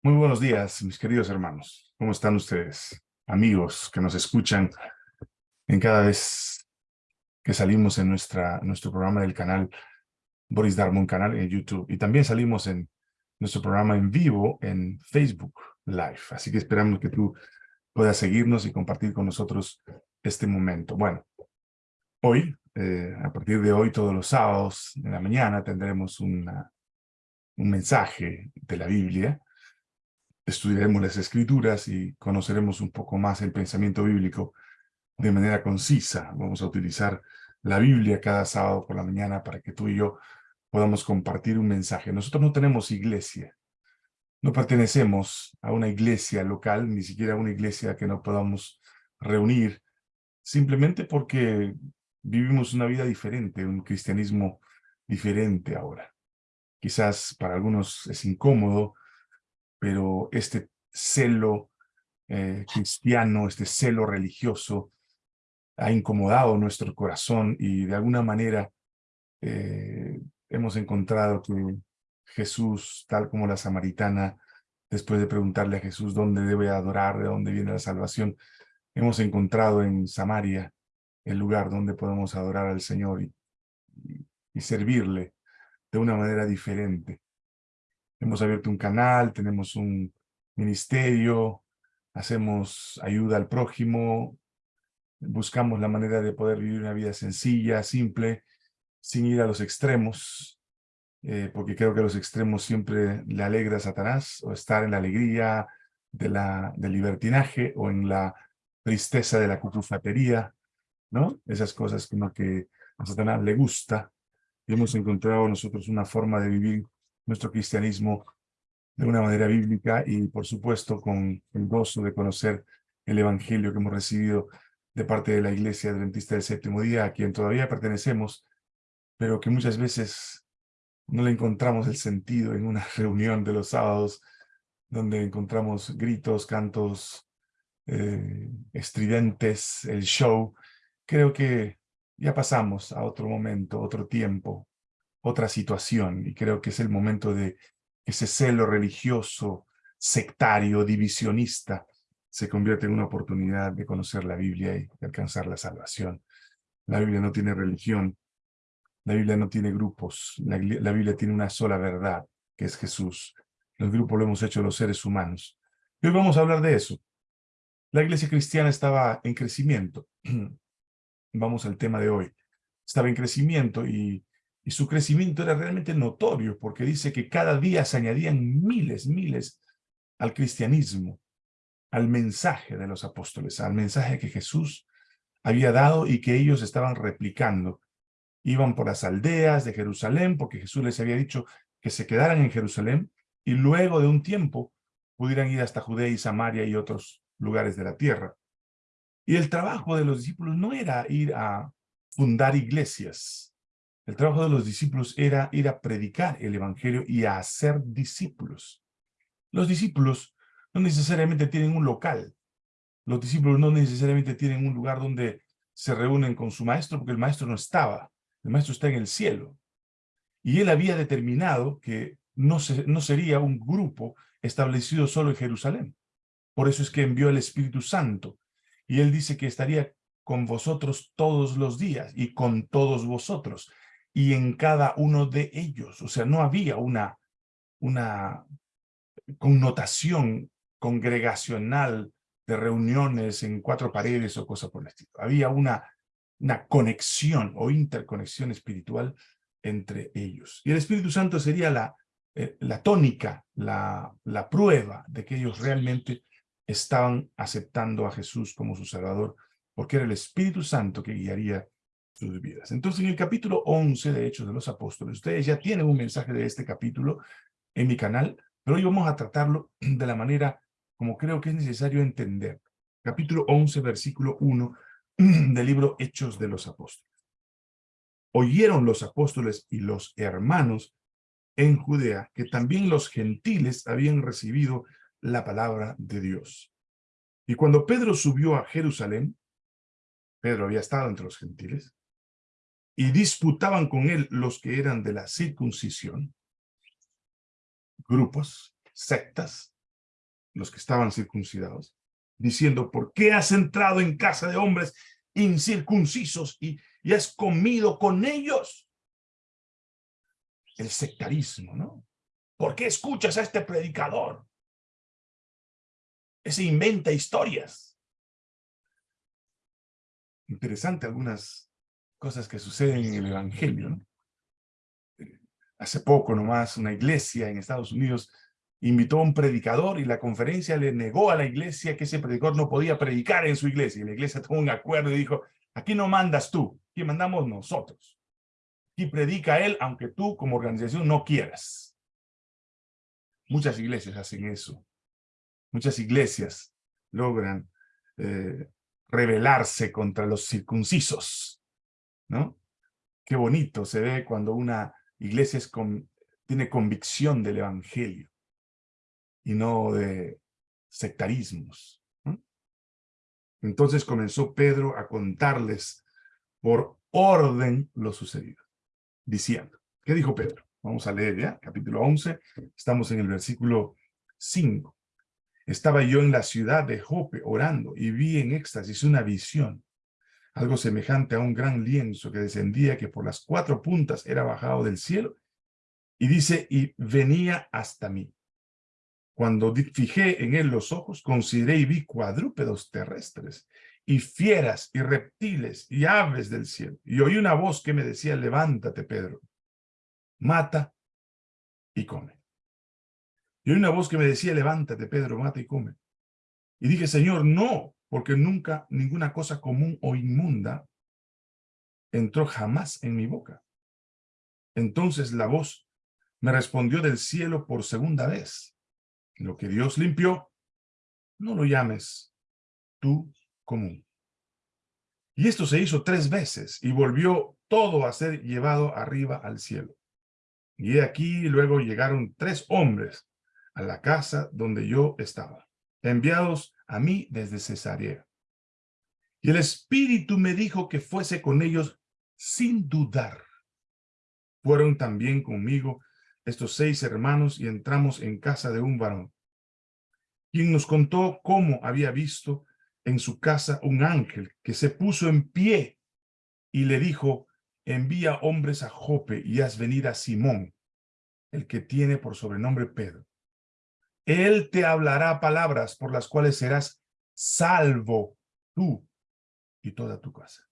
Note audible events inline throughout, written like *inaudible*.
Muy buenos días, mis queridos hermanos. ¿Cómo están ustedes? Amigos que nos escuchan en cada vez que salimos en nuestra, nuestro programa del canal Boris Darmon Canal en YouTube. Y también salimos en nuestro programa en vivo en Facebook Live. Así que esperamos que tú puedas seguirnos y compartir con nosotros este momento. Bueno, hoy, eh, a partir de hoy, todos los sábados en la mañana, tendremos un mensaje de la Biblia estudiaremos las escrituras y conoceremos un poco más el pensamiento bíblico de manera concisa. Vamos a utilizar la Biblia cada sábado por la mañana para que tú y yo podamos compartir un mensaje. Nosotros no tenemos iglesia, no pertenecemos a una iglesia local, ni siquiera a una iglesia que no podamos reunir, simplemente porque vivimos una vida diferente, un cristianismo diferente ahora. Quizás para algunos es incómodo, pero este celo eh, cristiano, este celo religioso, ha incomodado nuestro corazón y de alguna manera eh, hemos encontrado que Jesús, tal como la samaritana, después de preguntarle a Jesús dónde debe adorar, de dónde viene la salvación, hemos encontrado en Samaria el lugar donde podemos adorar al Señor y, y servirle de una manera diferente. Hemos abierto un canal, tenemos un ministerio, hacemos ayuda al prójimo, buscamos la manera de poder vivir una vida sencilla, simple, sin ir a los extremos, eh, porque creo que los extremos siempre le alegra a Satanás, o estar en la alegría del libertinaje, o en la tristeza de la cucufatería, ¿no? Esas cosas como que a Satanás le gusta, y hemos encontrado nosotros una forma de vivir nuestro cristianismo de una manera bíblica y, por supuesto, con el gozo de conocer el evangelio que hemos recibido de parte de la Iglesia Adventista del Séptimo Día, a quien todavía pertenecemos, pero que muchas veces no le encontramos el sentido en una *laughs* reunión de los sábados, donde encontramos gritos, cantos eh, estridentes, el show. Creo que ya pasamos a otro momento, otro tiempo, otra situación y creo que es el momento de ese celo religioso, sectario, divisionista, se convierte en una oportunidad de conocer la Biblia y de alcanzar la salvación. La Biblia no tiene religión, la Biblia no tiene grupos, la, la Biblia tiene una sola verdad, que es Jesús. Los grupos lo hemos hecho los seres humanos. Y hoy vamos a hablar de eso. La iglesia cristiana estaba en crecimiento. *clears throat* Vamos al tema de hoy. Estaba en crecimiento y y su crecimiento era realmente notorio, porque dice que cada día se añadían miles, miles al cristianismo, al mensaje de los apóstoles, al mensaje que Jesús había dado y que ellos estaban replicando. Iban por las aldeas de Jerusalén, porque Jesús les había dicho que se quedaran en Jerusalén, y luego de un tiempo pudieran ir hasta Judea y Samaria y otros lugares de la tierra. Y el trabajo de los discípulos no era ir a fundar iglesias, el trabajo de los discípulos era ir a predicar el evangelio y a hacer discípulos. Los discípulos no necesariamente tienen un local. Los discípulos no necesariamente tienen un lugar donde se reúnen con su maestro, porque el maestro no estaba. El maestro está en el cielo. Y él había determinado que no, no sería un grupo establecido solo en Jerusalén. Por eso es que envió el Espíritu Santo. Y él dice que estaría con vosotros todos los días y con todos vosotros y en cada uno de ellos. O sea, no había una, una connotación congregacional de reuniones en cuatro paredes o cosas por el estilo. Había una, una conexión o interconexión espiritual entre ellos. Y el Espíritu Santo sería la, eh, la tónica, la, la prueba de que ellos realmente estaban aceptando a Jesús como su Salvador, porque era el Espíritu Santo que guiaría vidas. Entonces, en el capítulo 11 de Hechos de los Apóstoles, ustedes ya tienen un mensaje de este capítulo en mi canal, pero hoy vamos a tratarlo de la manera como creo que es necesario entender. Capítulo 11, versículo 1 del libro Hechos de los Apóstoles. Oyeron los apóstoles y los hermanos en Judea que también los gentiles habían recibido la palabra de Dios. Y cuando Pedro subió a Jerusalén, Pedro había estado entre los gentiles, y disputaban con él los que eran de la circuncisión, grupos, sectas, los que estaban circuncidados, diciendo, ¿por qué has entrado en casa de hombres incircuncisos y, y has comido con ellos? El sectarismo, ¿no? ¿Por qué escuchas a este predicador? Ese inventa historias. Interesante algunas cosas que suceden en el Evangelio, ¿no? Hace poco nomás una iglesia en Estados Unidos invitó a un predicador y la conferencia le negó a la iglesia que ese predicador no podía predicar en su iglesia. Y la iglesia tomó un acuerdo y dijo, aquí no mandas tú, aquí mandamos nosotros. Y predica él, aunque tú como organización no quieras. Muchas iglesias hacen eso. Muchas iglesias logran eh, rebelarse contra los circuncisos. ¿No? Qué bonito se ve cuando una iglesia tiene convicción del evangelio y no de sectarismos. Entonces comenzó Pedro a contarles por orden lo sucedido, diciendo, ¿qué dijo Pedro? Vamos a leer ya, capítulo 11, estamos en el versículo 5. Estaba yo en la ciudad de Jope orando y vi en éxtasis una visión, algo semejante a un gran lienzo que descendía que por las cuatro puntas era bajado del cielo y dice, y venía hasta mí. Cuando fijé en él los ojos, consideré y vi cuadrúpedos terrestres, y fieras, y reptiles, y aves del cielo. Y oí una voz que me decía, levántate, Pedro, mata y come. Y oí una voz que me decía, levántate, Pedro, mata y come. Y dije, Señor, no, porque nunca ninguna cosa común o inmunda entró jamás en mi boca. Entonces la voz me respondió del cielo por segunda vez. Lo que Dios limpió, no lo llames tú común. Y esto se hizo tres veces y volvió todo a ser llevado arriba al cielo. Y aquí luego llegaron tres hombres a la casa donde yo estaba, enviados a mí desde Cesarea. Y el Espíritu me dijo que fuese con ellos sin dudar. Fueron también conmigo estos seis hermanos y entramos en casa de un varón, quien nos contó cómo había visto en su casa un ángel que se puso en pie y le dijo, envía hombres a Jope y haz venir a Simón, el que tiene por sobrenombre Pedro. Él te hablará palabras por las cuales serás salvo tú y toda tu casa.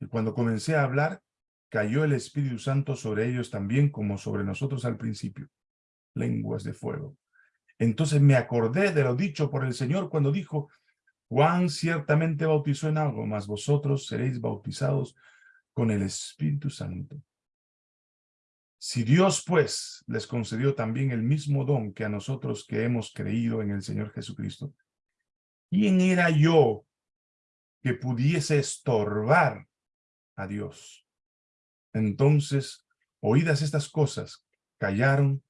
Y cuando comencé a hablar, cayó el Espíritu Santo sobre ellos también como sobre nosotros al principio, lenguas de fuego. Entonces me acordé de lo dicho por el Señor cuando dijo, Juan ciertamente bautizó en agua, mas vosotros seréis bautizados con el Espíritu Santo. Si Dios, pues, les concedió también el mismo don que a nosotros que hemos creído en el Señor Jesucristo, ¿quién era yo que pudiese estorbar a Dios? Entonces, oídas estas cosas, callaron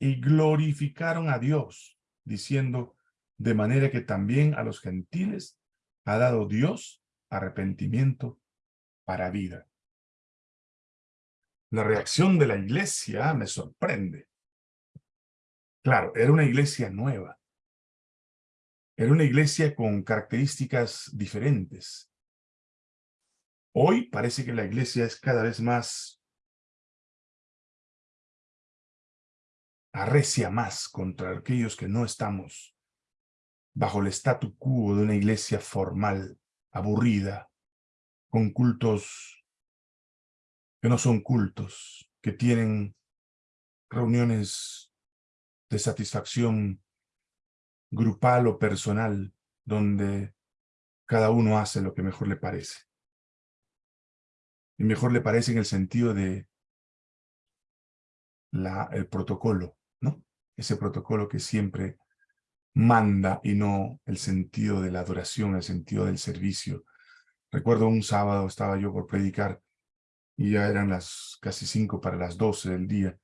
y glorificaron a Dios, diciendo, de manera que también a los gentiles ha dado Dios arrepentimiento para vida. La reacción de la iglesia me sorprende. Claro, era una iglesia nueva. Era una iglesia con características diferentes. Hoy parece que la iglesia es cada vez más, arrecia más contra aquellos que no estamos bajo el statu quo de una iglesia formal, aburrida, con cultos que no son cultos, que tienen reuniones de satisfacción grupal o personal, donde cada uno hace lo que mejor le parece y mejor le parece en el sentido de la, el protocolo, ¿no? Ese protocolo que siempre manda y no el sentido de la adoración, el sentido del servicio. Recuerdo un sábado estaba yo por predicar y ya eran las casi cinco para las doce del día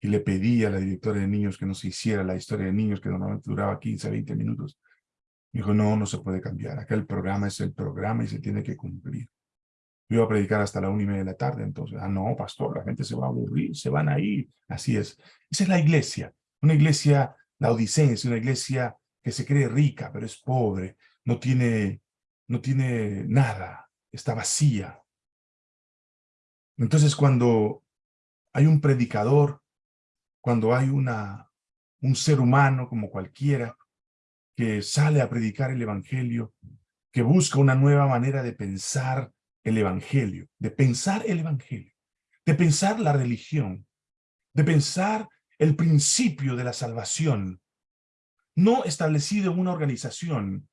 y le pedí a la directora de niños que no se hiciera la historia de niños que normalmente duraba 15 a 20 minutos. Me dijo, no, no se puede cambiar. Acá el programa es el programa y se tiene que cumplir. Yo iba a predicar hasta la una y media de la tarde, entonces, ah, no, pastor, la gente se va a aburrir, se van a ir. Así es. Esa es la iglesia, una iglesia La Odisea es una iglesia que se cree rica, pero es pobre, no tiene, no tiene nada, está vacía. Entonces cuando hay un predicador, cuando hay una, un ser humano como cualquiera, que sale a predicar el evangelio, que busca una nueva manera de pensar el evangelio, de pensar el evangelio, de pensar la religión, de pensar el principio de la salvación, no establecido en una organización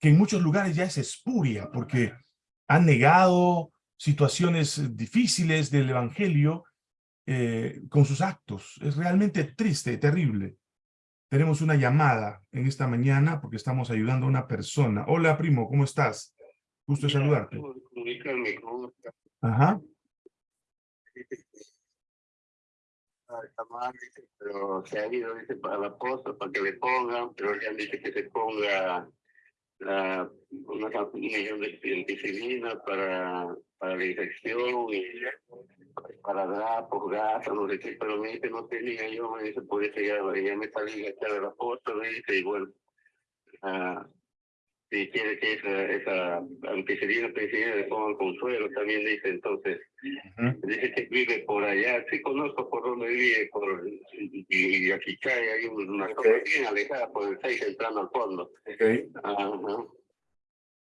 que en muchos lugares ya es espuria, porque han negado situaciones difíciles del evangelio eh, con sus actos. Es realmente triste, terrible. Tenemos una llamada en esta mañana porque estamos ayudando a una persona. Hola, primo, ¿cómo estás? Gusto saludarte. Ajá. pero se ha ido dice, para la posta para que le pongan, pero le han dicho que se ponga la, una, un millón de penicilina para, para la infección y para drapos, gasas, no sé qué, pero me dice no tenía yo, me dice, por eso ya, ya me salí echar la posta, me dice, y bueno, uh, si quiere que esa, esa penicilina le pongan consuelo, también dice, entonces, dice que vive por allá, sí conozco por donde vive, por, y, y aquí cae, hay una zona bien alejada por el 6 entrando al fondo. Okay. Ajá.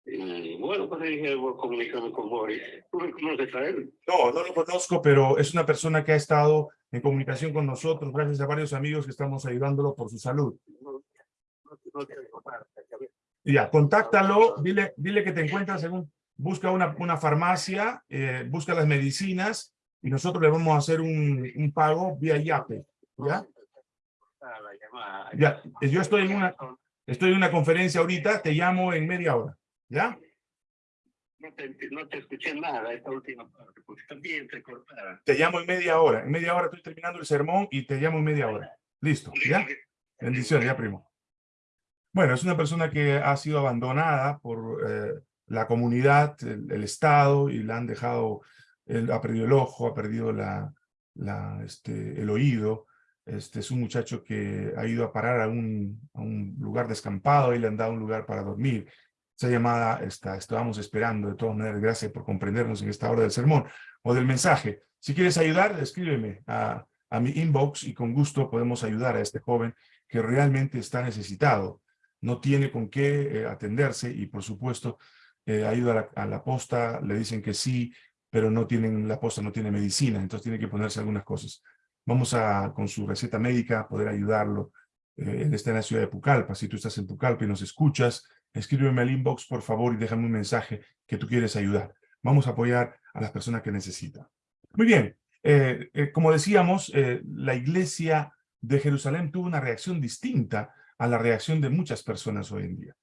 Y bueno, pues dije, voy a comunicarme con Boris. ¿Tú lo conoces a él? No, no lo conozco, pero es una persona que ha estado en comunicación con nosotros, gracias a varios amigos que estamos ayudándolo por su salud. No, no, no te ya, contáctalo, dile, dile que te encuentras en un, busca una, una farmacia, eh, busca las medicinas y nosotros le vamos a hacer un, un pago vía YAPE, ¿ya? Ya, yo estoy en una, estoy en una conferencia ahorita, te llamo en media hora, ¿ya? No te, no te escuché nada esta última parte, porque también te cortaron. Te llamo en media hora, en media hora estoy terminando el sermón y te llamo en media hora. Listo, ¿ya? Bendiciones, ya primo. Bueno, es una persona que ha sido abandonada por eh, la comunidad, el, Estado, y la han dejado, ha perdido el ojo, ha perdido la, este, el oído. Este es un muchacho que ha ido a parar a un, a un lugar descampado y le han dado un lugar para dormir. Esa llamada está, estábamos esperando. De todas maneras, gracias por comprendernos en esta hora del sermón o del mensaje. Si quieres ayudar, escríbeme a, a mi inbox y con gusto podemos ayudar a este joven que realmente está necesitado no tiene con qué eh, atenderse y por supuesto eh, a la, posta, le dicen que sí, pero no tienen, la posta no tiene medicina, entonces tiene que ponerse algunas cosas. Vamos a, con su receta médica, poder ayudarlo. Eh, él está en la ciudad de Pucallpa, si tú estás en Pucallpa y nos escuchas, escríbeme al inbox, por favor, y déjame un mensaje que tú quieres ayudar. Vamos a apoyar a las personas que necesitan. Muy bien, eh, eh, como decíamos, la iglesia de Jerusalén tuvo una reacción distinta a la reacción de muchas personas hoy en día.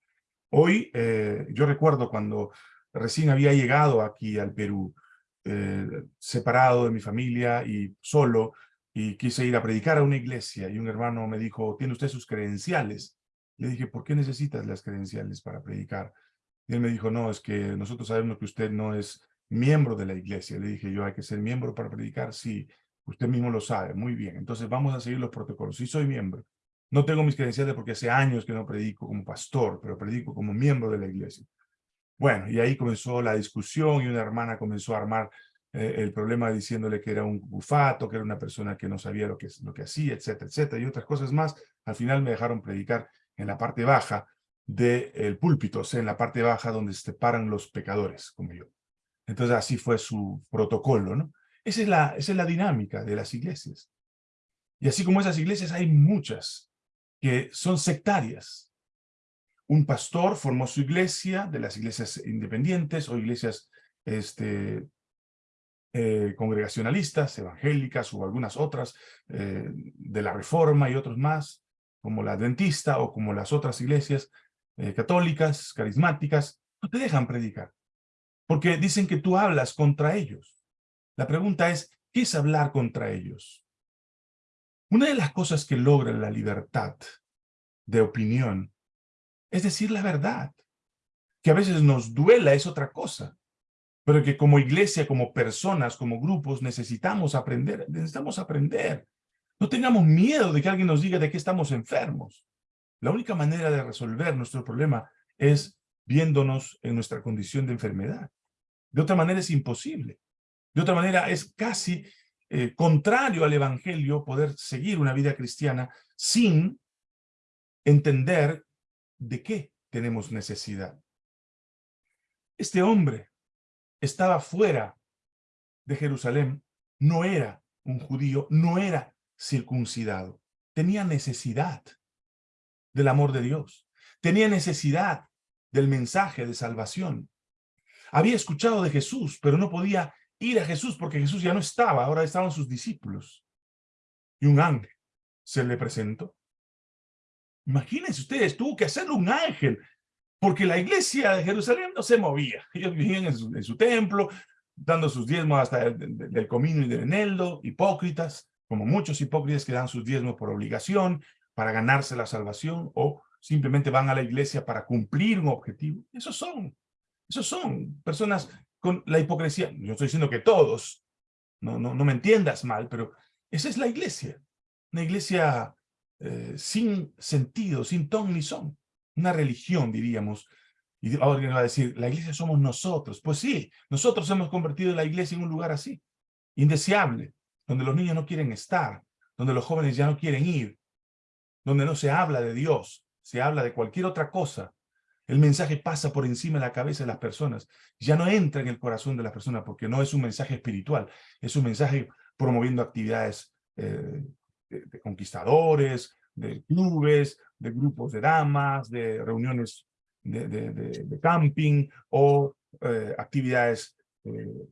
Hoy, eh, yo recuerdo cuando recién había llegado aquí al Perú, eh, separado de mi familia y solo, y quise ir a predicar a una iglesia, y un hermano me dijo, ¿tiene usted sus credenciales? Le dije, ¿por qué necesitas las credenciales para predicar? Y él me dijo, no, es que nosotros sabemos que usted no es miembro de la iglesia. Le dije yo, ¿hay que ser miembro para predicar? Sí, usted mismo lo sabe, muy bien. Entonces vamos a seguir los protocolos. Sí soy miembro. No tengo mis credenciales porque hace años que no predico como pastor, pero predico como miembro de la iglesia. Bueno, y ahí comenzó la discusión y una hermana comenzó a armar eh, el problema diciéndole que era un bufato, que era una persona que no sabía lo que, lo que hacía, etcétera, etcétera, y otras cosas más. Al final me dejaron predicar en la parte baja del púlpito, o sea, en la parte baja donde se separan los pecadores, como yo. Entonces así fue su protocolo, ¿no? Esa es la, esa es la dinámica de las iglesias. Y así como esas iglesias hay muchas que son sectarias. Un pastor formó su iglesia, de las iglesias independientes o iglesias este, eh, congregacionalistas, evangélicas o algunas otras, eh, de la Reforma y otros más, como la Adventista o como las otras iglesias eh, católicas, carismáticas, no te dejan predicar, porque dicen que tú hablas contra ellos. La pregunta es, ¿qué es hablar contra ellos? Una de las cosas que logra la libertad de opinión es decir la verdad. Que a veces nos duela es otra cosa, pero que como iglesia, como personas, como grupos, necesitamos aprender, necesitamos aprender. No tengamos miedo de que alguien nos diga de qué estamos enfermos. La única manera de resolver nuestro problema es viéndonos en nuestra condición de enfermedad. De otra manera es imposible. De otra manera es casi eh, contrario al evangelio poder seguir una vida cristiana sin entender de qué tenemos necesidad. Este hombre estaba fuera de Jerusalén, no era un judío, no era circuncidado. Tenía necesidad del amor de Dios. Tenía necesidad del mensaje de salvación. Había escuchado de Jesús, pero no podía ir a Jesús porque Jesús ya no estaba, ahora estaban sus discípulos. Y un ángel se le presentó. Imagínense ustedes, tuvo que hacerlo un ángel, porque la iglesia de Jerusalén no se movía. *laughs* Ellos vivían en su, templo, dando sus diezmos hasta el, del comino y del eneldo, hipócritas, como muchos hipócritas que dan sus diezmos por obligación, para ganarse la salvación, o simplemente van a la iglesia para cumplir un objetivo. Esos son, esos son personas con la hipocresía. Yo estoy diciendo que todos, no, no, no me entiendas mal, pero esa es la iglesia. Una iglesia eh, sin sentido, sin ton ni son. Una religión, diríamos. Y ahora alguien va a decir, la iglesia somos nosotros. Pues sí, nosotros hemos convertido la iglesia en un lugar así, indeseable, donde los niños no quieren estar, donde los jóvenes ya no quieren ir, donde no se habla de Dios, se habla de cualquier otra cosa. El mensaje pasa por encima de la cabeza de las personas, ya no entra en el corazón de las personas porque no es un mensaje espiritual, es un mensaje promoviendo actividades eh, de, conquistadores, de clubes, de grupos de damas, de reuniones de, camping o eh, actividades eh,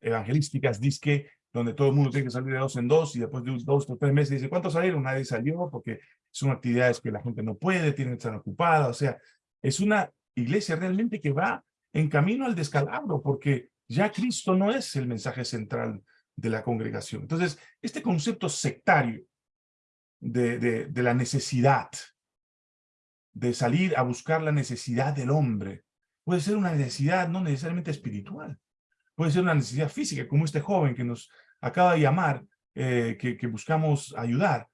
evangelísticas, disque, donde todo el mundo tiene que salir de dos en dos y después de dos o tres meses dice, ¿cuántos salieron? Nadie salió porque son actividades que la gente no puede, tienen que estar ocupada, o sea, es una iglesia realmente que va en camino al descalabro porque ya Cristo no es el mensaje central de la congregación. Entonces, este concepto sectario de, de, la necesidad, de salir a buscar la necesidad del hombre, puede ser una necesidad no necesariamente espiritual, puede ser una necesidad física, como este joven que nos acaba de llamar, eh, que, que, buscamos ayudar,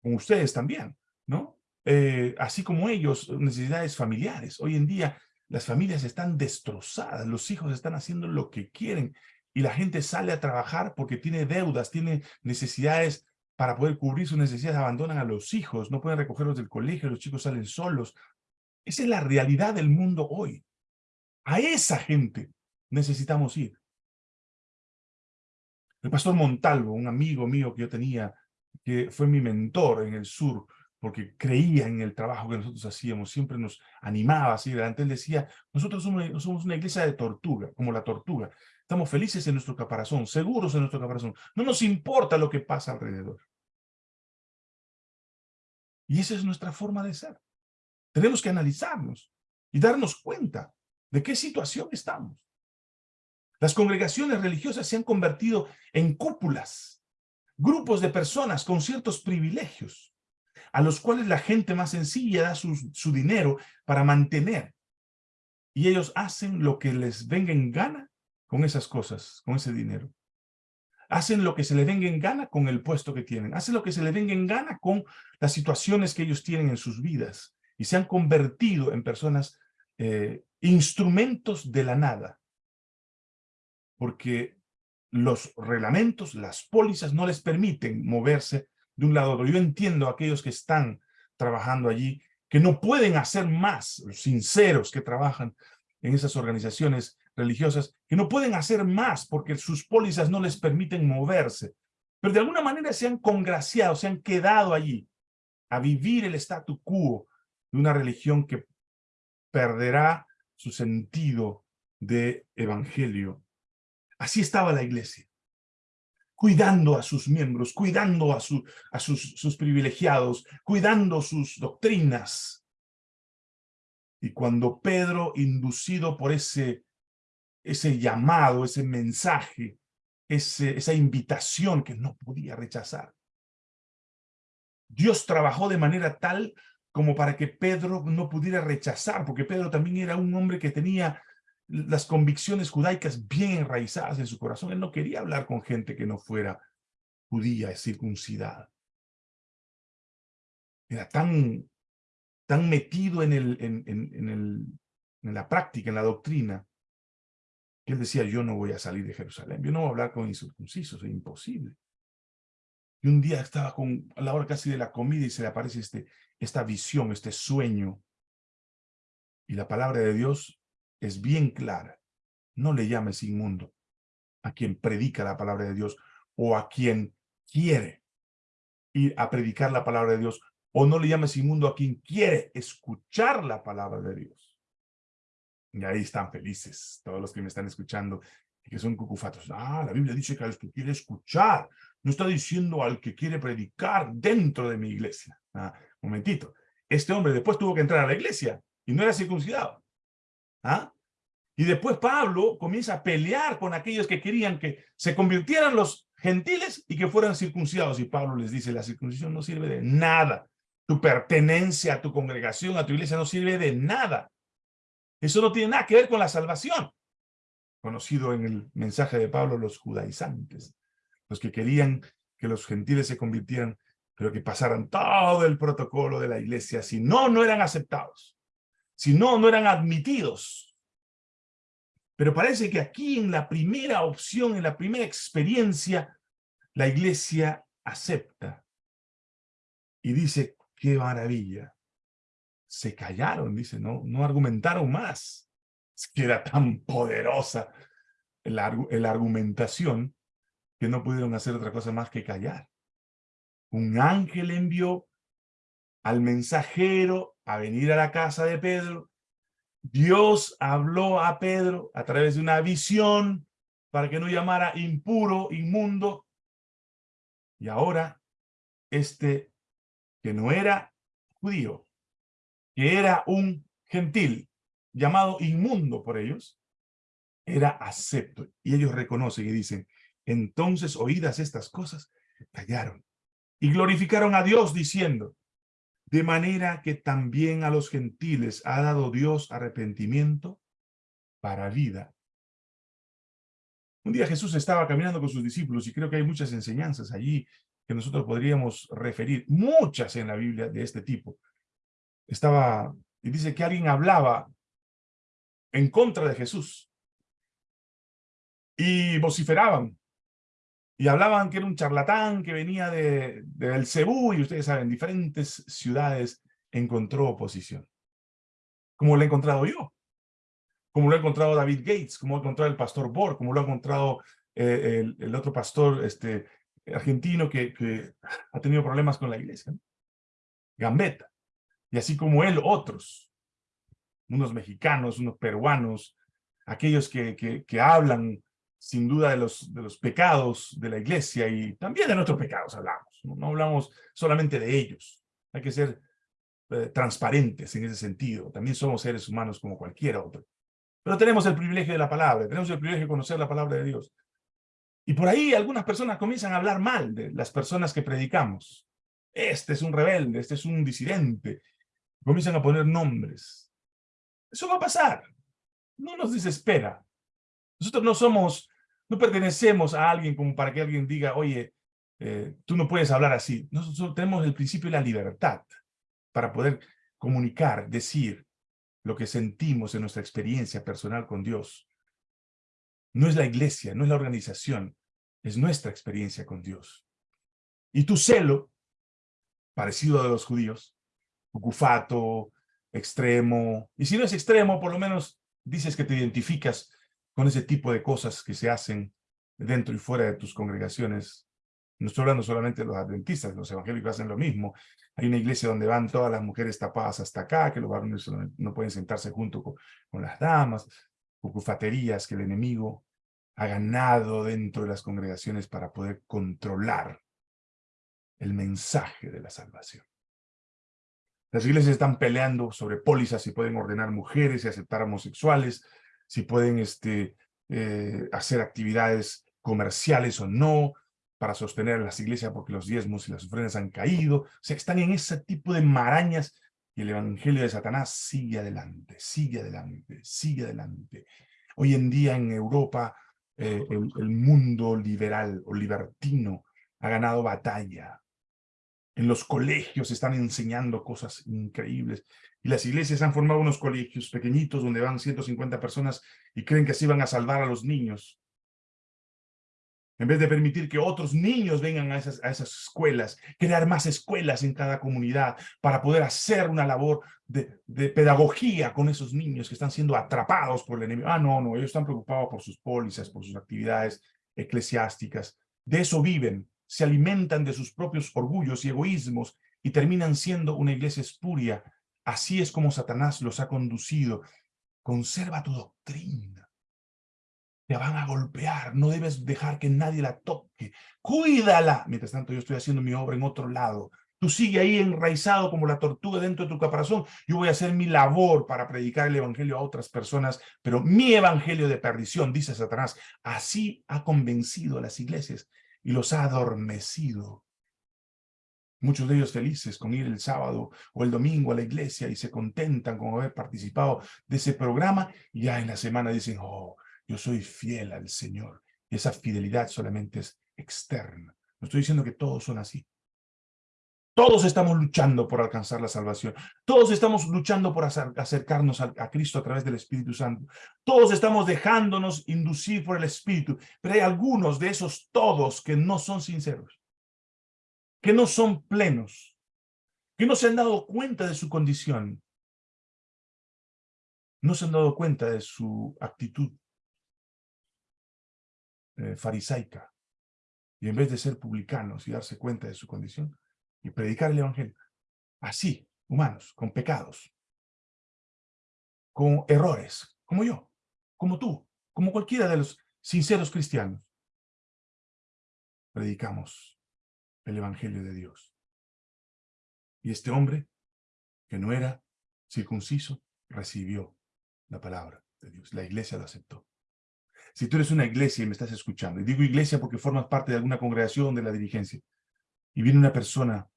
con ustedes también, ¿no? Eh, así como ellos, necesidades familiares. Hoy en día las familias están destrozadas, los hijos están haciendo lo que quieren y la gente sale a trabajar porque tiene deudas, tiene necesidades para poder cubrir sus necesidades, abandonan a los hijos, no pueden recogerlos del colegio, los chicos salen solos. Esa es la realidad del mundo hoy. A esa gente necesitamos ir. El pastor Montalvo, un amigo mío que yo tenía, que fue mi mentor en el sur, porque creía en el trabajo que nosotros hacíamos, siempre nos animaba así adelante. Él decía, nosotros somos, somos una iglesia de tortuga, como la tortuga. Estamos felices en nuestro caparazón, seguros en nuestro caparazón. No nos importa lo que pasa alrededor. Y esa es nuestra forma de ser. Tenemos que analizarnos y darnos cuenta de qué situación estamos. Las congregaciones religiosas se han convertido en cúpulas, grupos de personas con ciertos privilegios, a los cuales la gente más sencilla da su, dinero para mantener. Y ellos hacen lo que les venga en gana con esas cosas, con ese dinero. Hacen lo que se les venga en gana con el puesto que tienen. Hacen lo que se les venga en gana con las situaciones que ellos tienen en sus vidas. Y se han convertido en personas, eh, instrumentos de la nada. Porque los reglamentos, las pólizas no les permiten moverse de un lado otro. Yo entiendo a aquellos que están trabajando allí, que no pueden hacer más, sinceros que trabajan en esas organizaciones, religiosas que no pueden hacer más porque sus pólizas no les permiten moverse, pero de alguna manera se han congraciado, se han quedado allí a vivir el statu quo de una religión que perderá su sentido de evangelio. Así estaba la iglesia, cuidando a sus miembros, cuidando a, a sus, sus privilegiados, cuidando sus doctrinas. Y cuando Pedro, inducido por ese ese llamado, ese mensaje, ese, esa invitación que no podía rechazar. Dios trabajó de manera tal como para que Pedro no pudiera rechazar, porque Pedro también era un hombre que tenía las convicciones judaicas bien enraizadas en su corazón. Él no quería hablar con gente que no fuera judía circuncidada. Era tan, tan metido en, el, en, en, el, en la práctica, en la doctrina, que él decía, yo no voy a salir de Jerusalén, yo no voy a hablar con incircuncisos, es imposible. Y un día estaba con, a la hora casi de la comida y se le aparece este, esta visión, este sueño. Y la palabra de Dios es bien clara. No le llames inmundo a quien predica la palabra de Dios o a quien quiere ir a predicar la palabra de Dios o no le llames inmundo a quien quiere escuchar la palabra de Dios. Y ahí están felices todos los que me están escuchando y que son cucufatos. Ah, la Biblia dice que al que quiere escuchar, no está diciendo al que quiere predicar dentro de mi iglesia. Ah, momentito. Este hombre después tuvo que entrar a la iglesia y no era circuncidado. ¿Ah? Y después Pablo comienza a pelear con aquellos que querían que se convirtieran los gentiles y que fueran circuncidados. Y Pablo les dice, la circuncisión no sirve de nada. Tu pertenencia a tu congregación, a tu iglesia, no sirve de nada. Eso no tiene nada que ver con la salvación. Conocido en el mensaje de Pablo, los judaizantes. Los que querían que los gentiles se convirtieran, pero que pasaran todo el protocolo de la iglesia. Si no, no eran aceptados. Si no, no eran admitidos pero parece que aquí en la primera opción, en la primera experiencia, la iglesia acepta. Y dice, qué maravilla. Se callaron, dice, no, no argumentaron más. Es que era tan poderosa la, la argumentación que no pudieron hacer otra cosa más que callar. Un ángel envió al mensajero a venir a la casa de Pedro Dios habló a Pedro a través de una visión para que no llamara impuro, inmundo. Y ahora, este que no era judío, que era un gentil, llamado inmundo por ellos, era acepto. Y ellos reconocen y dicen, entonces oídas estas cosas, callaron y glorificaron a Dios diciendo, de manera que también a los gentiles ha dado Dios arrepentimiento para vida. Un día Jesús estaba caminando con sus discípulos y creo que hay muchas enseñanzas allí que nosotros podríamos referir, muchas en la Biblia de este tipo. Estaba, y dice que alguien hablaba en contra de Jesús y vociferaban y hablaban que era un charlatán que venía de, de Cebú, y ustedes saben, diferentes ciudades encontró oposición. Como lo he encontrado yo, como lo ha encontrado David Gates, como lo ha encontrado el pastor Borg, como lo ha encontrado eh, el, otro pastor este, argentino que, ha tenido problemas con la iglesia, Gambetta, y así como él, otros, unos mexicanos, unos peruanos, aquellos que, que, que hablan sin duda de los, de los pecados de la iglesia y también de nuestros pecados hablamos. No, hablamos solamente de ellos. Hay que ser eh, transparentes en ese sentido. También somos seres humanos como cualquier otro. Pero tenemos el privilegio de la palabra, tenemos el privilegio de conocer la palabra de Dios. Y por ahí algunas personas comienzan a hablar mal de las personas que predicamos. Este es un rebelde, este es un disidente. Comienzan a poner nombres. Eso va a pasar. No nos desespera. Nosotros no somos no pertenecemos a alguien como para que alguien diga, oye, eh, tú no puedes hablar así. Nosotros tenemos el principio de la libertad para poder comunicar, decir lo que sentimos en nuestra experiencia personal con Dios. No es la iglesia, no es la organización, es nuestra experiencia con Dios. Y tu celo, parecido a los judíos, cucufato, extremo, y si no es extremo, por lo menos dices que te identificas con ese tipo de cosas que se hacen dentro y fuera de tus congregaciones. No estoy hablando solamente de los adventistas, los evangélicos hacen lo mismo. Hay una iglesia donde van todas las mujeres tapadas hasta acá, que los varones no pueden sentarse junto con, las damas, cucufaterías que el enemigo ha ganado dentro de las congregaciones para poder controlar el mensaje de la salvación. Las iglesias están peleando sobre pólizas si pueden ordenar mujeres y aceptar homosexuales, si pueden este, eh, hacer actividades comerciales o no, para sostener las iglesias porque los diezmos y las ofrendas han caído. O sea, están en ese tipo de marañas y el evangelio de Satanás sigue adelante, sigue adelante, sigue adelante. Hoy en día en Europa, eh, el, el, mundo liberal o libertino ha ganado batalla. En los colegios están enseñando cosas increíbles. Y las iglesias han formado unos colegios pequeñitos donde van 150 personas y creen que así van a salvar a los niños. En vez de permitir que otros niños vengan a esas, a esas escuelas, crear más escuelas en cada comunidad para poder hacer una labor de, de pedagogía con esos niños que están siendo atrapados por el enemigo. Ah, no, no, ellos están preocupados por sus pólizas, por sus actividades eclesiásticas. De eso viven, se alimentan de sus propios orgullos y egoísmos y terminan siendo una iglesia espuria. Así es como Satanás los ha conducido. Conserva tu doctrina. Te van a golpear, no debes dejar que nadie la toque. Cuídala. Mientras tanto, yo estoy haciendo mi obra en otro lado. Tú sigue ahí enraizado como la tortuga dentro de tu caparazón. Yo voy a hacer mi labor para predicar el evangelio a otras personas, pero mi evangelio de perdición, dice Satanás, así ha convencido a las iglesias y los ha adormecido. Muchos de ellos felices con ir el sábado o el domingo a la iglesia y se contentan con haber participado de ese programa y ya en la semana dicen, oh, yo soy fiel al Señor. Y esa fidelidad solamente es externa. No estoy diciendo que todos son así. Todos estamos luchando por alcanzar la salvación. Todos estamos luchando por acercarnos a, Cristo a través del Espíritu Santo. Todos estamos dejándonos inducir por el Espíritu. Pero hay algunos de esos todos que no son sinceros. Que no son plenos. Que no se han dado cuenta de su condición. No se han dado cuenta de su actitud eh, farisaica. Y en vez de ser publicanos y darse cuenta de su condición, y predicar el Evangelio. Así, humanos, con pecados, con errores, como yo, como tú, como cualquiera de los sinceros cristianos. Predicamos el Evangelio de Dios. Y este hombre, que no era circunciso, recibió la palabra de Dios. La iglesia lo aceptó. Si tú eres una iglesia y me estás escuchando, y digo iglesia porque formas parte de alguna congregación de la dirigencia, y viene una persona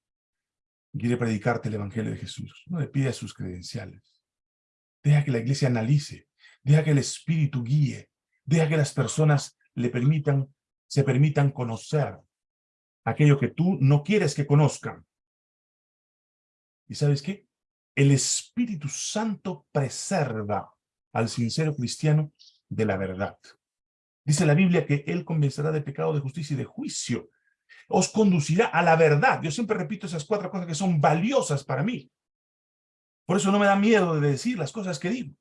quiere predicarte el Evangelio de Jesús. No le pide sus credenciales. Deja que la iglesia analice. Deja que el Espíritu guíe. Deja que las personas le permitan, se permitan conocer aquello que tú no quieres que conozcan. ¿Y sabes qué? El Espíritu Santo preserva al sincero cristiano de la verdad. Dice la Biblia que Él convencerá de pecado, de justicia y de juicio os conducirá a la verdad. Yo siempre repito esas cuatro cosas que son valiosas para mí. Por eso no me da miedo de decir las cosas que digo.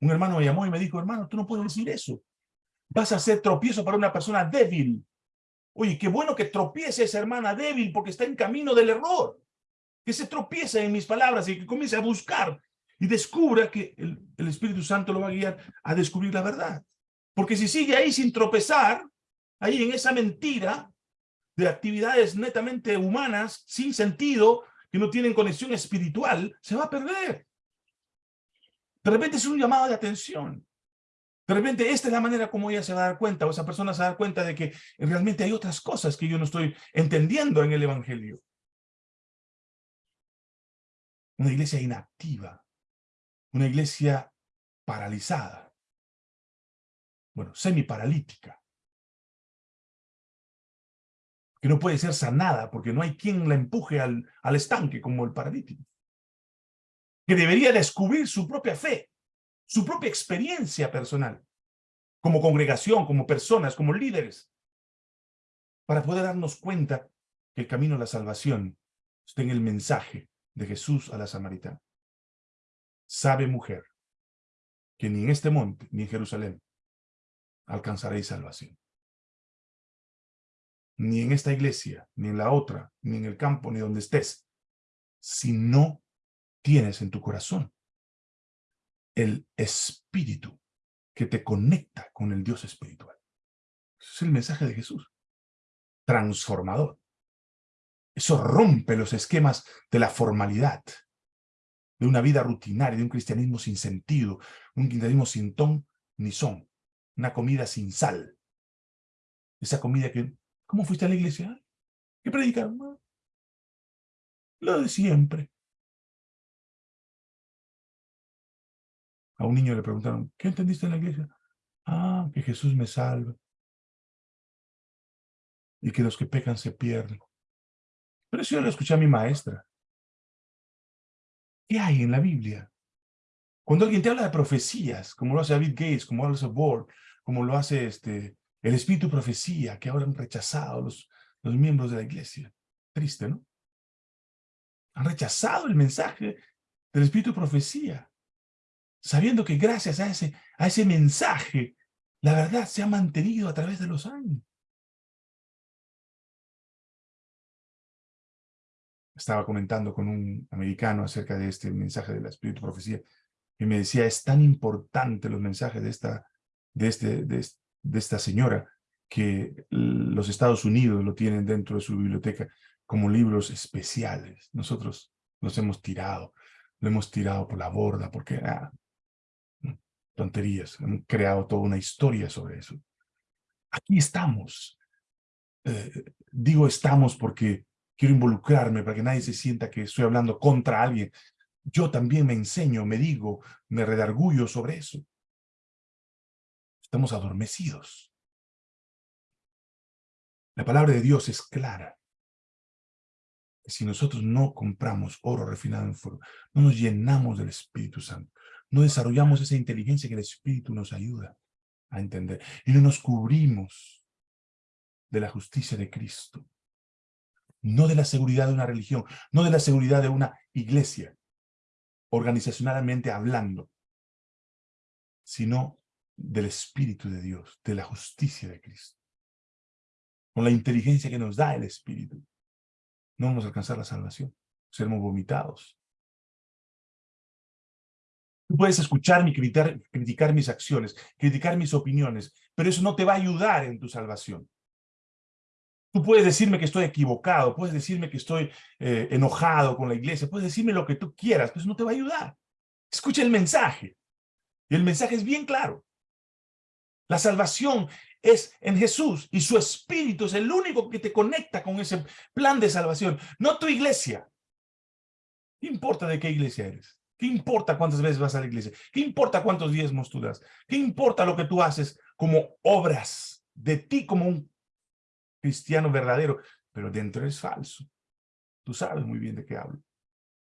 Un hermano me llamó y me dijo, hermano, tú no puedes decir eso. Vas a ser tropiezo para una persona débil. Oye, qué bueno que tropiece esa hermana débil porque está en camino del error. Que se tropiece en mis palabras y que comience a buscar y descubra que el, Espíritu Santo lo va a guiar a descubrir la verdad. Porque si sigue ahí sin tropezar, ahí en esa mentira, de actividades netamente humanas, sin sentido, que no tienen conexión espiritual, se va a perder. De repente es un llamado de atención. De repente esta es la manera como ella se va a dar cuenta, o esa persona se va a dar cuenta de que realmente hay otras cosas que yo no estoy entendiendo en el Evangelio. Una iglesia inactiva, una iglesia paralizada, bueno, semi-paralítica que no puede ser sanada porque no hay quien la empuje al, al estanque como el paralítico. Que debería descubrir su propia fe, su propia experiencia personal, como congregación, como personas, como líderes, para poder darnos cuenta que el camino a la salvación está en el mensaje de Jesús a la samaritana. Sabe mujer que ni en este monte ni en Jerusalén alcanzaréis salvación ni en esta iglesia, ni en la otra, ni en el campo, ni donde estés, si no tienes en tu corazón el espíritu que te conecta con el Dios espiritual. Ese es el mensaje de Jesús. Transformador. Eso rompe los esquemas de la formalidad, de una vida rutinaria, de un cristianismo sin sentido, un cristianismo sin ton ni son, una comida sin sal. Esa comida que ¿Cómo fuiste a la iglesia? ¿Qué predicaron? Lo de siempre. A un niño le preguntaron, ¿qué entendiste en la iglesia? Ah, que Jesús me salva. y que los que pecan se pierden. Pero eso yo lo escuché a mi maestra. ¿Qué hay en la Biblia? Cuando alguien te habla de profecías, como lo hace David Gates, como lo hace Bohr, como lo hace este, el espíritu profecía, que ahora han rechazado los, los miembros de la iglesia. Triste, ¿no? Han rechazado el mensaje del espíritu profecía, sabiendo que gracias a ese, a ese mensaje, la verdad se ha mantenido a través de los años. Estaba comentando con un americano acerca de este mensaje de la espíritu profecía y me decía, es tan importante los mensajes de esta, de este, de, esta señora que los Estados Unidos lo tienen dentro de su biblioteca como libros especiales. Nosotros los hemos tirado, lo hemos tirado por la borda porque, ah, tonterías, hemos creado toda una historia sobre eso. Aquí estamos. Eh, digo estamos porque quiero involucrarme para que nadie se sienta que estoy hablando contra alguien. Yo también me enseño, me digo, me redargullo sobre eso. Estamos adormecidos. La palabra de Dios es clara. Si nosotros no compramos oro refinado en fuego, no nos llenamos del Espíritu Santo, no desarrollamos esa inteligencia que el Espíritu nos ayuda a entender, y no nos cubrimos de la justicia de Cristo, no de la seguridad de una religión, no de la seguridad de una iglesia, organizacionalmente hablando, sino del Espíritu de Dios, de la justicia de Cristo. Con la inteligencia que nos da el Espíritu, no vamos a alcanzar la salvación, seremos vomitados. Tú puedes escucharme y criticar, criticar mis acciones, criticar mis opiniones, pero eso no te va a ayudar en tu salvación. Tú puedes decirme que estoy equivocado, puedes decirme que estoy eh, enojado con la iglesia, puedes decirme lo que tú quieras, pero eso no te va a ayudar. Escucha el mensaje. Y el mensaje es bien claro. La salvación es en Jesús y su Espíritu es el único que te conecta con ese plan de salvación, no tu iglesia. ¿Qué importa de qué iglesia eres? ¿Qué importa cuántas veces vas a la iglesia? ¿Qué importa cuántos diezmos tú das? ¿Qué importa lo que tú haces como obras de ti como un cristiano verdadero? Pero dentro es falso. Tú sabes muy bien de qué hablo.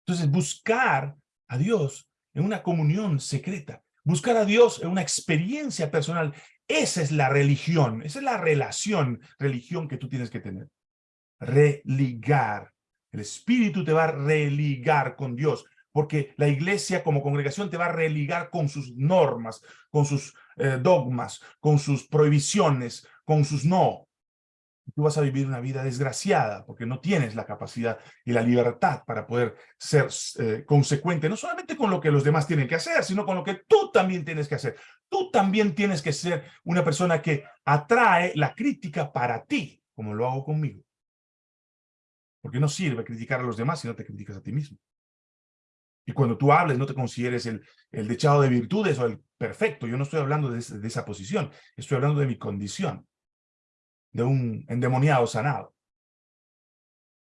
Entonces, buscar a Dios en una comunión secreta, buscar a Dios en una experiencia personal, esa es la religión, esa es la relación, religión que tú tienes que tener. Religar. El Espíritu te va a religar con Dios, porque la iglesia como congregación te va a religar con sus normas, con sus eh, dogmas, con sus prohibiciones, con sus no tú vas a vivir una vida desgraciada porque no tienes la capacidad y la libertad para poder ser eh, consecuente, no solamente con lo que los demás tienen que hacer, sino con lo que tú también tienes que hacer. Tú también tienes que ser una persona que atrae la crítica para ti, como lo hago conmigo. Porque no sirve criticar a los demás si no te criticas a ti mismo. Y cuando tú hables, no te consideres el, el dechado de virtudes o el perfecto. Yo no estoy hablando de esa posición. Estoy hablando de mi condición de un endemoniado sanado,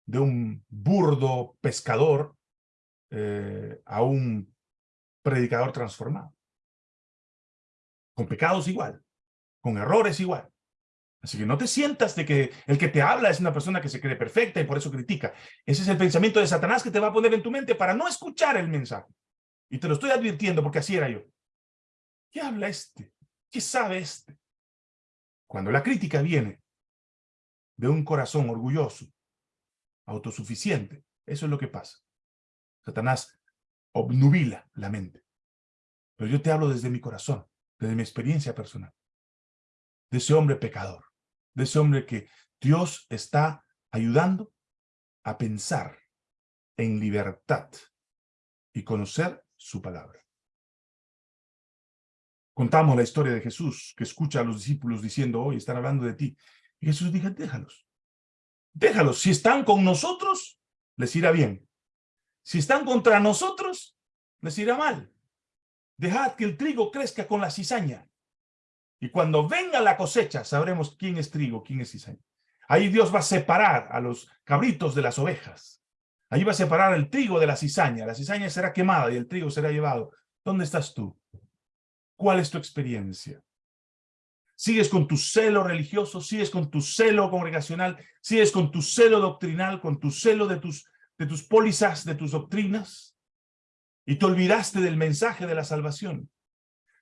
de un burdo pescador eh, a un predicador transformado. Con pecados igual, con errores igual. Así que no te sientas de que el que te habla es una persona que se cree perfecta y por eso critica. Ese es el pensamiento de Satanás que te va a poner en tu mente para no escuchar el mensaje. Y te lo estoy advirtiendo porque así era yo. ¿Qué habla este? ¿Qué sabe este? Cuando la crítica viene de un corazón orgulloso, autosuficiente. Eso es lo que pasa. Satanás obnubila la mente. Pero yo te hablo desde mi corazón, desde mi experiencia personal. De ese hombre pecador, de ese hombre que Dios está ayudando a pensar en libertad y conocer su palabra. Contamos la historia de Jesús, que escucha a los discípulos diciendo, hoy están hablando de ti. Y Jesús dijo, déjalos. Déjalos. Si están con nosotros, les irá bien. Si están contra nosotros, les irá mal. Dejad que el trigo crezca con la cizaña. Y cuando venga la cosecha, sabremos quién es trigo, quién es cizaña. Ahí Dios va a separar a los cabritos de las ovejas. Ahí va a separar el trigo de la cizaña. La cizaña será quemada y el trigo será llevado. ¿Dónde estás tú? ¿Cuál es tu experiencia? sigues con tu celo religioso, sigues con tu celo congregacional, sigues con tu celo doctrinal, con tu celo de tus, de tus pólizas, de tus doctrinas, y te olvidaste del mensaje de la salvación.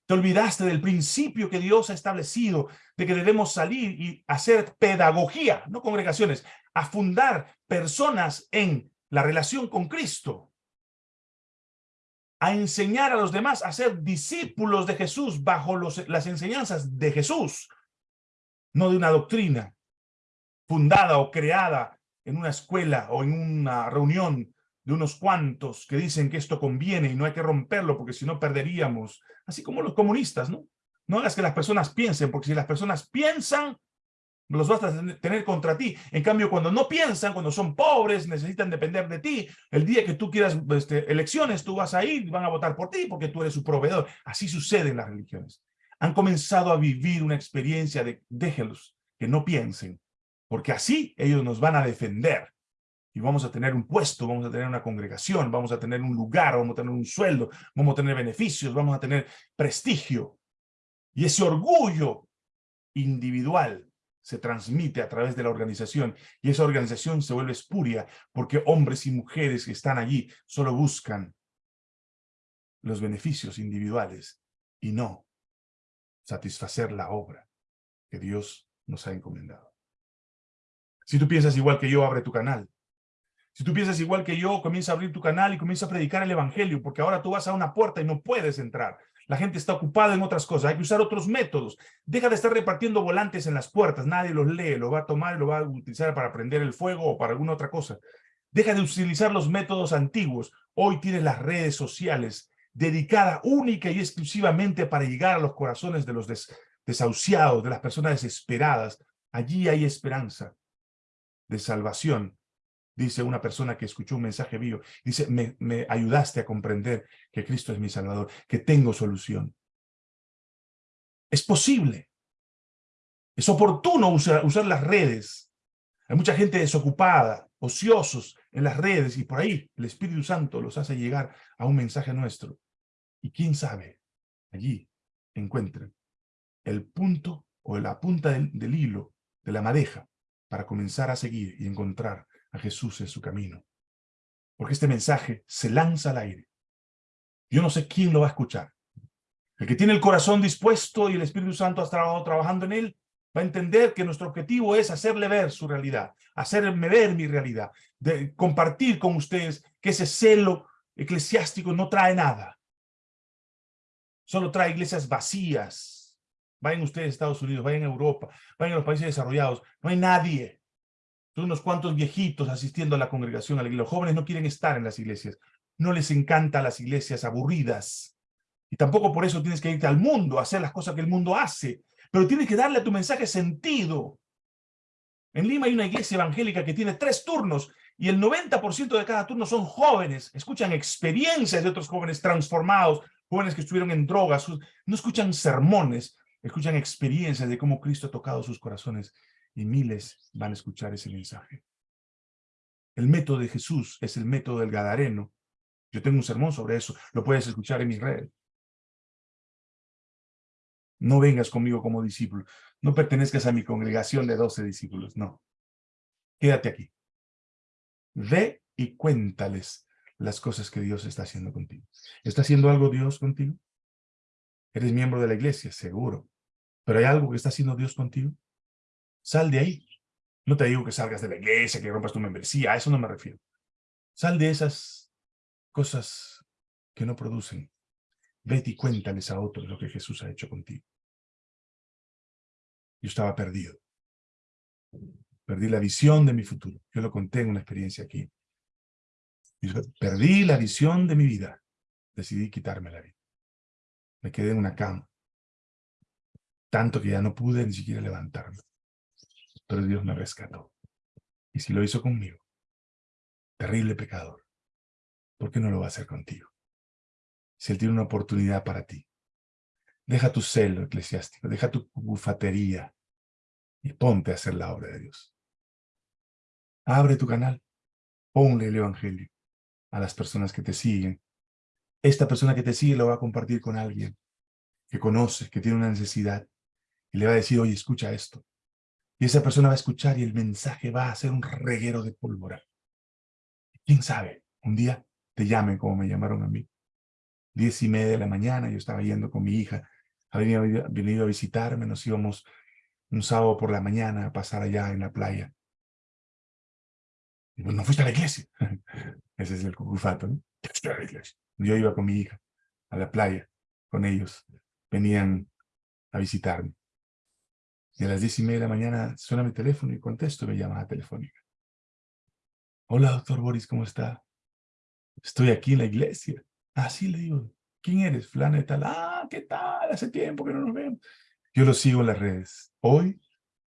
Te olvidaste del principio que Dios ha establecido, de que debemos salir y hacer pedagogía, no congregaciones, a fundar personas en la relación con Cristo, a enseñar a los demás a ser discípulos de Jesús bajo los, las enseñanzas de Jesús, no de una doctrina fundada o creada en una escuela o en una reunión de unos cuantos que dicen que esto conviene y no hay que romperlo porque si no perderíamos, así como los comunistas, ¿no? No hagas que las personas piensen, porque si las personas piensan, los vas a tener contra ti. En cambio, cuando no piensan, cuando son pobres, necesitan depender de ti, el día que tú quieras este, elecciones, tú vas a ir, van a votar por ti porque tú eres su proveedor. Así sucede en las religiones. Han comenzado a vivir una experiencia de déjelos, que no piensen, porque así ellos nos van a defender. Y vamos a tener un puesto, vamos a tener una congregación, vamos a tener un lugar, vamos a tener un sueldo, vamos a tener beneficios, vamos a tener prestigio. Y ese orgullo individual se transmite a través de la organización y esa organización se vuelve espuria porque hombres y mujeres que están allí solo buscan los beneficios individuales y no satisfacer la obra que Dios nos ha encomendado. Si tú piensas igual que yo, abre tu canal. Si tú piensas igual que yo, comienza a abrir tu canal y comienza a predicar el evangelio, porque ahora tú vas a una puerta y no puedes entrar. La gente está ocupada en otras cosas. Hay que usar otros métodos. Deja de estar repartiendo volantes en las puertas. Nadie los lee. Lo va a tomar y lo va a utilizar para prender el fuego o para alguna otra cosa. Deja de utilizar los métodos antiguos. Hoy tienes las redes sociales dedicadas única y exclusivamente para llegar a los corazones de los desahuciados, de las personas desesperadas. Allí hay esperanza de salvación dice una persona que escuchó un mensaje mío, dice, me, ayudaste a comprender que Cristo es mi Salvador, que tengo solución. Es posible. Es oportuno usar, las redes. Hay mucha gente desocupada, ociosos en las redes y por ahí el Espíritu Santo los hace llegar a un mensaje nuestro. Y quién sabe, allí encuentren el punto o la punta del hilo de la madeja para comenzar a seguir y encontrar a Jesús en su camino. Porque este mensaje se lanza al aire. Yo no sé quién lo va a escuchar. El que tiene el corazón dispuesto y el Espíritu Santo ha estado trabajando en él, va a entender que nuestro objetivo es hacerle ver su realidad, hacerme ver mi realidad, de compartir con ustedes que ese celo eclesiástico no trae nada. Solo trae iglesias vacías. Vayan ustedes a Estados Unidos, vayan a Europa, vayan a los países desarrollados. No hay nadie unos cuantos viejitos asistiendo a la congregación, a la iglesia. Los jóvenes no quieren estar en las iglesias. No les encantan las iglesias aburridas. Y tampoco por eso tienes que irte al mundo a hacer las cosas que el mundo hace. Pero tienes que darle a tu mensaje sentido. En Lima hay una iglesia evangélica que tiene tres turnos y el 90% de cada turno son jóvenes. Escuchan experiencias de otros jóvenes transformados, jóvenes que estuvieron en drogas. No escuchan sermones, escuchan experiencias de cómo Cristo ha tocado sus corazones y miles van a escuchar ese mensaje. El método de Jesús es el método del Gadareno. Yo tengo un sermón sobre eso, lo puedes escuchar en mi red. No vengas conmigo como discípulo, no pertenezcas a mi congregación de 12 discípulos, no. Quédate aquí. Ve y cuéntales las cosas que Dios está haciendo contigo. ¿Está haciendo algo Dios contigo? ¿Eres miembro de la iglesia? Seguro. ¿Pero hay algo que está haciendo Dios contigo? Sal de ahí. No te digo que salgas de la iglesia, que rompas tu membresía, a eso no me refiero. Sal de esas cosas que no producen. Vete y cuéntales a otros lo que Jesús ha hecho contigo. Yo estaba perdido. Perdí la visión de mi futuro. Yo lo conté en una experiencia aquí. perdí la visión de mi vida. Decidí quitarme la vida. Me quedé en una cama. Tanto que ya no pude ni siquiera levantarme pero Dios me rescató. Y si lo hizo conmigo, terrible pecador, ¿por qué no lo va a hacer contigo? Si Él tiene una oportunidad para ti, deja tu celo eclesiástico, deja tu bufatería y ponte a hacer la obra de Dios. Abre tu canal, ponle el Evangelio a las personas que te siguen. Esta persona que te sigue lo va a compartir con alguien que conoce, que tiene una necesidad, y le va a decir, oye, escucha esto. Y esa persona va a escuchar y el mensaje va a ser un reguero de pólvora. ¿Quién sabe? Un día te llamen como me llamaron a mí. Diez y media de la mañana, yo estaba yendo con mi hija, había venido a visitarme, nos íbamos un sábado por la mañana a pasar allá en la playa. Y no fuiste a la iglesia. *laughs* Ese es el cucufato, ¿no? Yo iba con mi hija a la playa con ellos. Venían a visitarme. Y a las diez y media de la mañana suena mi teléfono y contesto mi llamada telefónica. Hola, doctor Boris, ¿cómo está? Estoy aquí en la iglesia. Ah, sí, le digo. ¿Quién eres? Flana tal. Ah, ¿qué tal? Hace tiempo que no nos vemos. Yo lo sigo en las redes. Hoy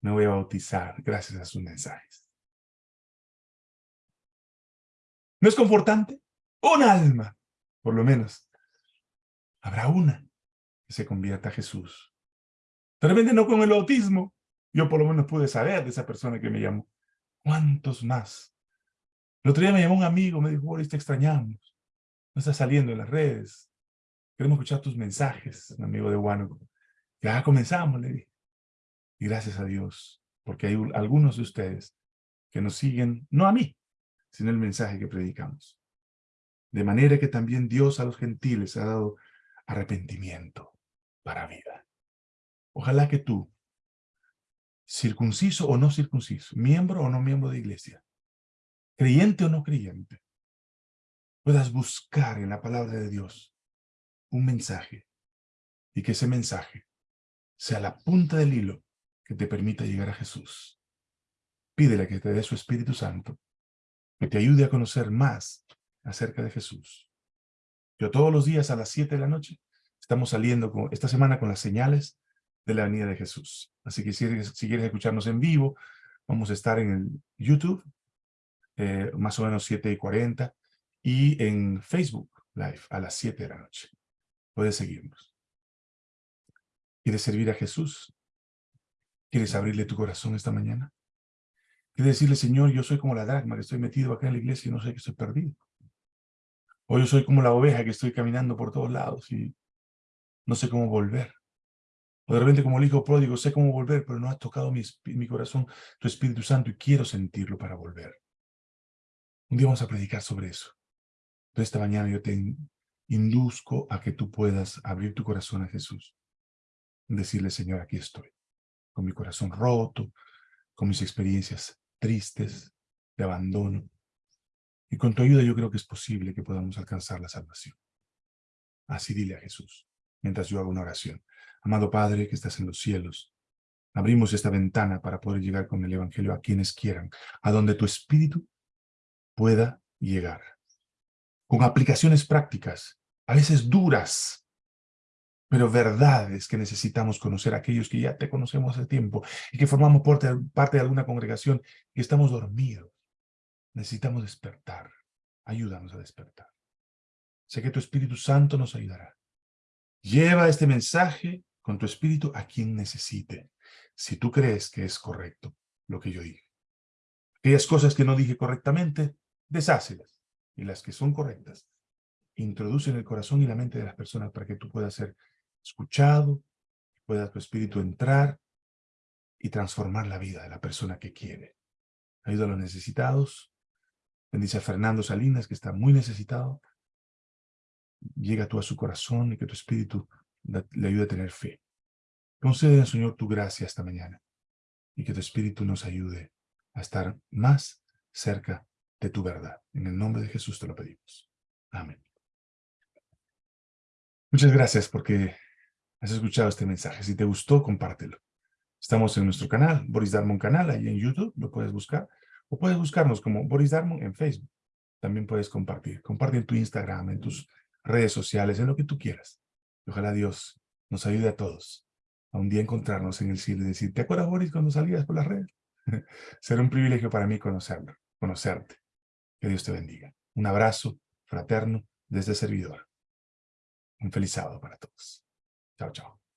me voy a bautizar gracias a sus mensajes. ¿No es confortante? Un alma, por lo menos. Habrá una que se convierta a Jesús. De repente no con el autismo. Yo por lo menos pude saber de esa persona que me llamó. ¿Cuántos más? El otro día me llamó un amigo, me dijo, Boris, te extrañamos. No estás saliendo en las redes. Queremos escuchar tus mensajes, amigo de Huánuco. Ya comenzamos, le dije. Y gracias a Dios, porque hay algunos de ustedes que nos siguen, no a mí, sino el mensaje que predicamos. De manera que también Dios a los gentiles ha dado arrepentimiento para vida. Ojalá que tú, circunciso o no circunciso, miembro o no miembro de iglesia, creyente o no creyente, puedas buscar en la palabra de Dios un mensaje y que ese mensaje sea la punta del hilo que te permita llegar a Jesús. Pídele que te dé su Espíritu Santo, que te ayude a conocer más acerca de Jesús. Yo todos los días a las 7 de la noche estamos saliendo con, esta semana con las señales de la venida de Jesús. Así que si, si quieres escucharnos en vivo, vamos a estar en el YouTube eh, más o menos 7 y 40, y en Facebook Live a las 7 de la noche. Puedes seguirnos. ¿Quieres servir a Jesús? ¿Quieres abrirle tu corazón esta mañana? ¿Quieres decirle, Señor, yo soy como la dragma que estoy metido acá en la iglesia y no sé que estoy perdido? O yo soy como la oveja que estoy caminando por todos lados y no sé cómo volver. O de repente como el hijo pródigo, sé cómo volver, pero no has tocado mi, corazón, tu Espíritu Santo, y quiero sentirlo para volver. Un día vamos a predicar sobre eso. Entonces esta mañana yo te induzco a que tú puedas abrir tu corazón a Jesús. Decirle, Señor, aquí estoy. Con mi corazón roto, con mis experiencias tristes, de abandono. Y con tu ayuda yo creo que es posible que podamos alcanzar la salvación. Así dile a Jesús, mientras yo hago una oración. Amado Padre que estás en los cielos, abrimos esta ventana para poder llegar con el Evangelio a quienes quieran, a donde tu Espíritu pueda llegar. Con aplicaciones prácticas, a veces duras, pero verdades que necesitamos conocer aquellos que ya te conocemos hace tiempo y que formamos parte, de alguna congregación y estamos dormidos. Necesitamos despertar. Ayúdanos a despertar. Sé que tu Espíritu Santo nos ayudará. Lleva este mensaje con tu Espíritu a quien necesite, si tú crees que es correcto lo que yo dije. Aquellas cosas que no dije correctamente, deshácelas. Y las que son correctas, introduce en el corazón y la mente de las personas para que tú puedas ser escuchado, pueda tu espíritu entrar y transformar la vida de la persona que quiere. Ayuda a los necesitados. Bendice a Fernando Salinas, que está muy necesitado. Llega tú a su corazón y que tu espíritu le ayude a tener fe. Concede, Señor, tu gracia esta mañana y que tu espíritu nos ayude a estar más cerca de tu verdad. En el nombre de Jesús te lo pedimos. Amén. Muchas gracias porque has escuchado este mensaje. Si te gustó, compártelo. Estamos en nuestro canal, Boris Darmon Canal, ahí en YouTube, lo puedes buscar. O puedes buscarnos como Boris Darmon en Facebook. También puedes compartir. Comparte en tu Instagram, en tus redes sociales, en lo que tú quieras. ojalá Dios nos ayude a todos a un día encontrarnos en el cielo y decir, ¿te acuerdas, Boris, cuando salías por las redes? *laughs* Será un privilegio para mí conocerlo, conocerte. Que Dios te bendiga. Un abrazo fraterno desde servidor. Un feliz sábado para todos. Chao, chao.